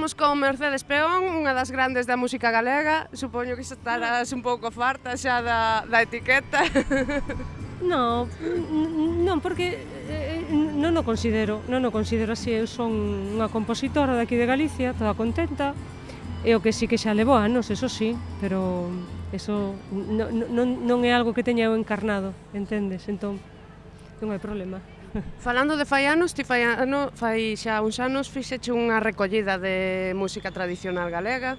Estamos con Mercedes Peón, unha das grandes da música galega. Supoño que estarás un pouco farta xa da, da etiqueta. Non, non, porque eh, eh, non o considero, non o considero así. Eu son unha compositora daqui de Galicia, toda contenta. E o que sí que xa levo anos, eso sí, pero eso non, non, non é algo que teña eu encarnado, entendes? Entón, non hai problema. Falando de fai anos, ti fai, ano, fai xa uns anos fixeche unha recollida de música tradicional galega.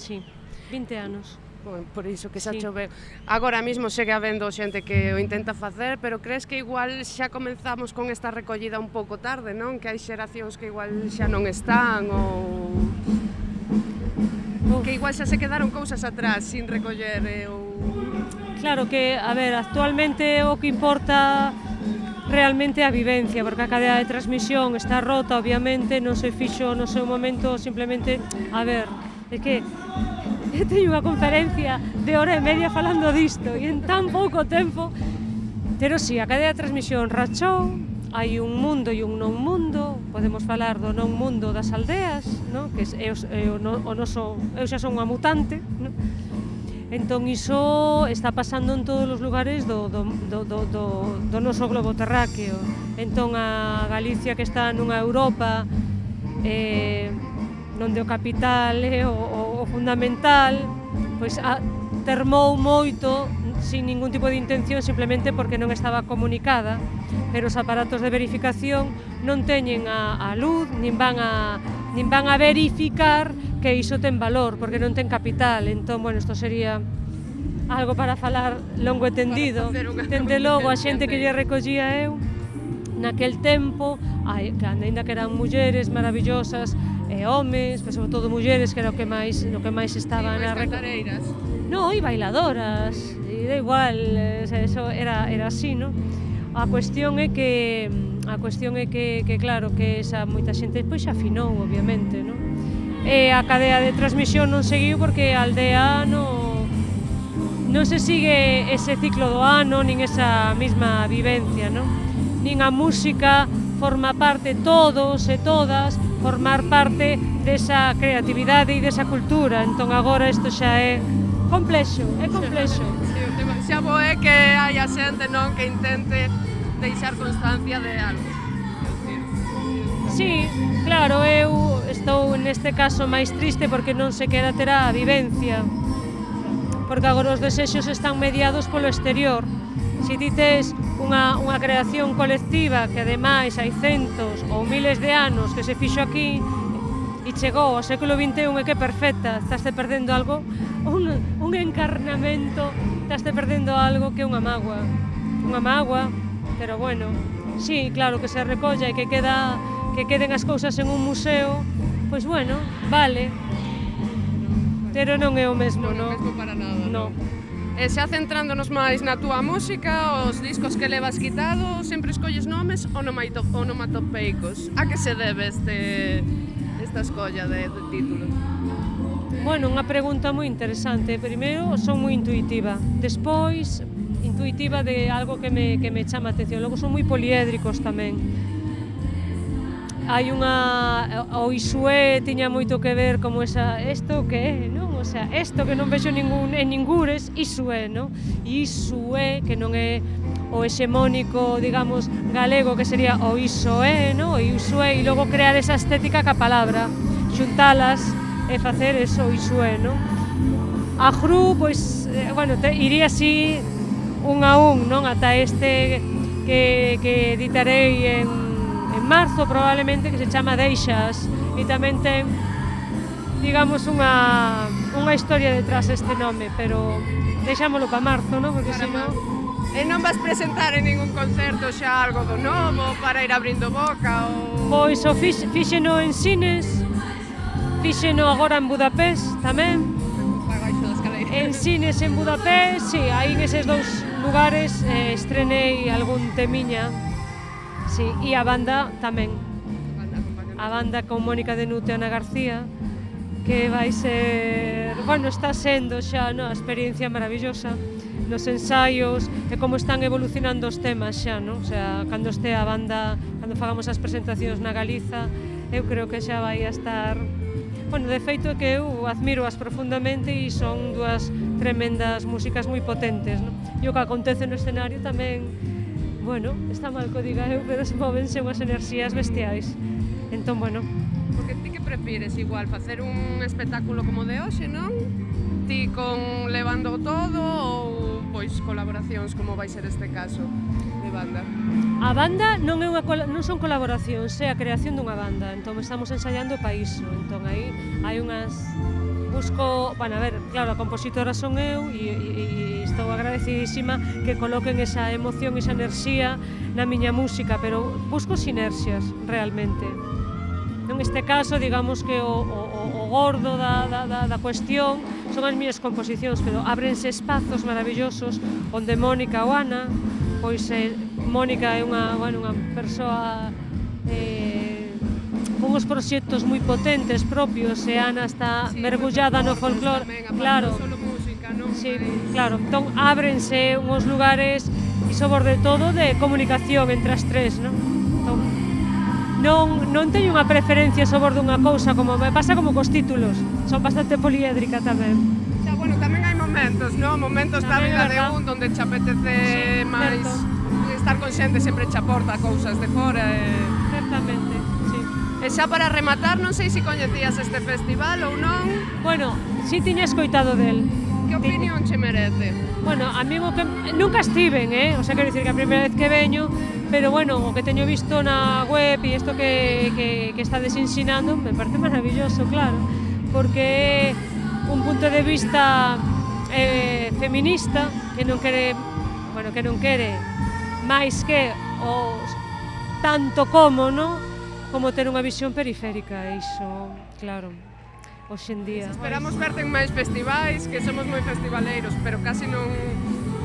Sí, 20 anos. Bueno, por iso que xa sí. chove. Agora mesmo segue habendo xente que o intenta facer, pero crees que igual xa comenzamos con esta recollida un pouco tarde, non? Que hai xeracións que igual xa non están ou Uf. que igual xa se quedaron cousas atrás sin recoller eh, ou Claro que, a ver, actualmente o que importa realmente a vivencia, porque a cadea de transmisión está rota, obviamente, non se fixo no seu momento, simplemente, a ver, é que teño unha conferencia de hora e media falando disto, e en tan pouco tempo, pero si, sí, a cadea de transmisión rachou, hai un mundo e un non mundo, podemos falar do non mundo das aldeas, no? que é o, é o, o noso, eu xa son unha mutante, no? Entón iso está pasando en todos os lugares do, do, do, do, do, do noso globo terráqueo. Entón a Galicia que está nunha Europa eh, onde o capital é eh, o, o, o fundamental, pois a, termou moito sin ningún tipo de intención simplemente porque non estaba comunicada, pero os aparatos de verificación non teñen a, a luz, nin van a, nin van a verificar que iso ten valor, porque non ten capital, entón, bueno, isto sería algo para falar longo e tendido. Dende logo, a xente que lle recollía eu, naquel tempo, ai, que ainda que eran mulleres maravillosas e homes, pero sobre todo mulleres que era o que máis, o que máis estaban sí, a. No, e bailadoras, e da igual, eso era, era así, no? A cuestión é que a cuestión é que, que claro que esa moita xente pois xa afinou, obviamente, non? e a cadea de transmisión non seguiu porque a aldea non, non se sigue ese ciclo do ano nin esa mesma vivencia, non? Nin a música forma parte todos e todas formar parte desa creatividade e desa cultura. Entón agora isto xa é complexo, é complexo. Sí, o tema xa bo é que hai a xente non que intente deixar constancia de algo. Sí, claro, é estou neste caso máis triste porque non se queda ter a vivencia, porque agora os desexos están mediados polo exterior. Se ti tes unha, unha creación colectiva que ademais hai centos ou miles de anos que se fixo aquí e chegou ao século XXI e que perfecta, estaste perdendo algo, un, un encarnamento, estaste perdendo algo que é unha magua. Unha magua, pero bueno, sí, claro que se recolla e que queda que queden as cousas en un museo, pois bueno, vale, pero non é o mesmo, non. Non é o mesmo para nada, non. No. E xa centrándonos máis na túa música, os discos que levas quitado, sempre escolles nomes onomatopeicos. A que se debe este, esta escolla de, de título? Bueno, unha pregunta moi interesante. Primeiro, son moi intuitiva. Despois, intuitiva de algo que me, que me chama atención. Logo, son moi poliédricos tamén hai unha o Isué tiña moito que ver como esa isto que é, non? O sea, isto que non vexo ningún en ningures, Isué, non? Isué que non é o hexemónico, digamos, galego que sería o Isoé, non? O Isué e logo crear esa estética ca palabra, xuntalas e facer eso o Isue, non? A Gru, pois, eh, bueno, te, iría así un a un, non? Ata este que, que editarei en en marzo probablemente que se chama Deixas e tamén ten digamos unha, unha historia detrás este nome, pero deixámolo para marzo, non? Porque para senón... E non vas presentar en ningún concerto xa algo do novo para ir abrindo boca ou... Pois o fix, fixeno en cines, fixeno agora en Budapest tamén. En cines en Budapest, si, sí, aí en eses dous lugares eh, estrenei algún temiña Sí, e a banda tamén. A banda con Mónica de Nute Ana García, que vai ser, bueno, está sendo xa no, a experiencia maravillosa nos ensaios e como están evolucionando os temas xa, non? O sea, cando este a banda, cando fagamos as presentacións na Galiza, eu creo que xa vai a estar Bueno, de feito é que eu admiro as profundamente e son dúas tremendas músicas moi potentes, non? E o que acontece no escenario tamén bueno, está mal que diga eu, eh, pero se movense unhas enerxías bestiais. Entón, bueno. Porque ti que prefires igual, facer un espectáculo como de hoxe, non? Ti con levando todo ou pois colaboracións como vai ser este caso de banda? A banda non é unha non son colaboracións, é a creación dunha banda. Entón estamos ensaiando o país, entón aí hai unhas busco, van bueno, a ver, Claro, a compositora son eu e, e, e estou agradecidísima que coloquen esa emoción, esa enerxía na miña música, pero busco sinerxias realmente. Non este caso, digamos que o, o, o gordo da, da, da, da cuestión son as miñas composicións, pero ábrense espazos maravillosos onde Mónica ou Ana, pois eh, Mónica é unha, bueno, unha persoa eh, unhos proxectos moi potentes propios e Ana está sí, mergullada no folclore, claro. Solo música, non? Sí, claro, entón ábrense unhos lugares e sobre todo de comunicación entre as tres, non? Entón, non, non teño unha preferencia sobre dunha cousa, como me pasa como cos títulos, son bastante poliédrica tamén. Xa, bueno, tamén hai momentos, non? Momentos tamén da vida de un onde che apetece sí, máis certo. estar con xente sempre che aporta cousas de fora e... Certamente. E xa para rematar, non sei se coñecías este festival ou non. Bueno, si tiña escoitado del. Que opinión che merece? Bueno, a mí que nunca estiven, eh? O sea, quero dicir que a primeira vez que veño, pero bueno, o que teño visto na web e isto que, que, que está desinsinando, me parece maravilloso, claro, porque é un punto de vista eh, feminista que non quere, bueno, que non quere máis que os tanto como, non? como ter unha visión periférica, e iso, claro, hoxe en día. Esperamos verte en máis festivais, que somos moi festivaleiros, pero casi non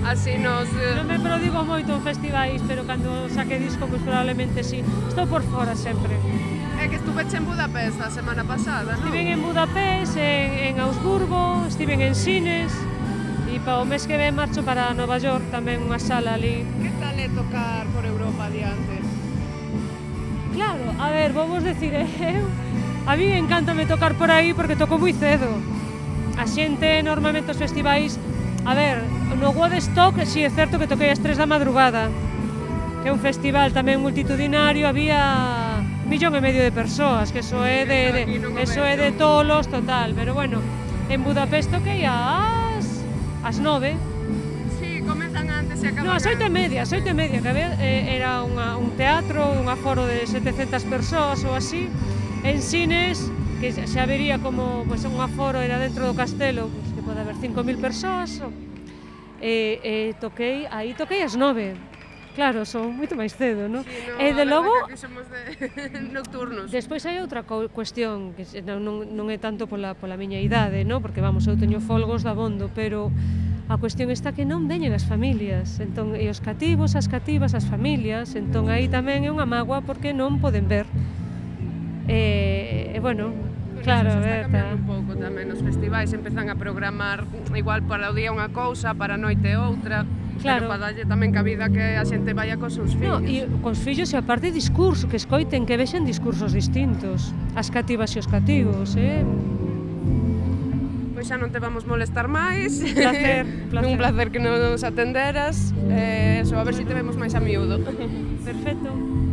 así nos... Eh, non me prodigo moito en festivais, pero cando saque disco, pois pues, probablemente sí. Estou por fora sempre. É que estuve en Budapest a semana pasada, non? Estiven en Budapest, en, en Augsburgo, estiven en Sines, E para o mes que ven marcho para Nova York tamén unha sala ali. Que tal é tocar por Europa adiante? Claro, a ver, vamos decir, eu, a mí encantame tocar por aí porque toco moi cedo. A xente normalmente os festivais, a ver, no Woodstock si é certo que toquei as 3 da madrugada, que é un festival tamén multitudinario, había millón e medio de persoas, que eso é de, de eso é de tolos total, pero bueno, en Budapest toquei as as 9, se acaba... No, as oito e media, as oito e media, que había, eh, era unha, un teatro, un aforo de 700 persoas ou así, en cines, que xa vería como pues, un aforo era dentro do castelo, pues, que pode haber 5.000 persoas, ou... e, eh, eh, toquei, aí toquei as nove, Claro, son moito máis cedo, non? Sí, no, e de logo... Que somos de nocturnos. Despois hai outra cuestión, que non, non, non é tanto pola, pola miña idade, non? Porque, vamos, eu teño folgos da bondo, pero A cuestión está que non veñen as familias, entón, e os cativos, as cativas, as familias, entón aí tamén é unha mágoa porque non poden ver. E, e bueno, claro, claro, eso está cambiando un pouco tamén os festivais, empezan a programar igual para o día unha cousa, para a noite outra, claro. pero para darlle tamén cabida que a xente vaya cos seus fillos. No, e cos fillos e aparte discurso, que escoiten, que vexen discursos distintos, as cativas e os cativos, eh? xa non te vamos molestar máis. Un placer, placer. un placer que nos atenderas. Eh, eso, a ver se si te vemos máis a miúdo. Perfecto.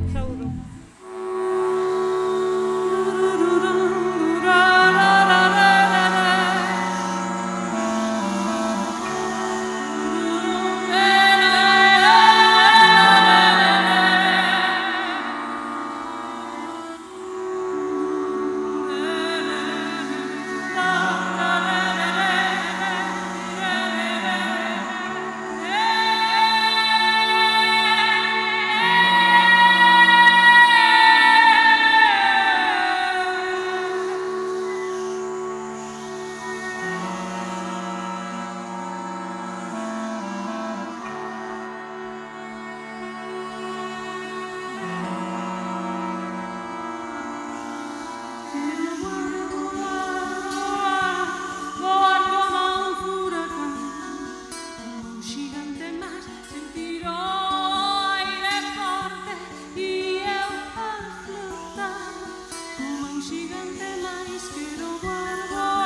un gigante la quiero guardar.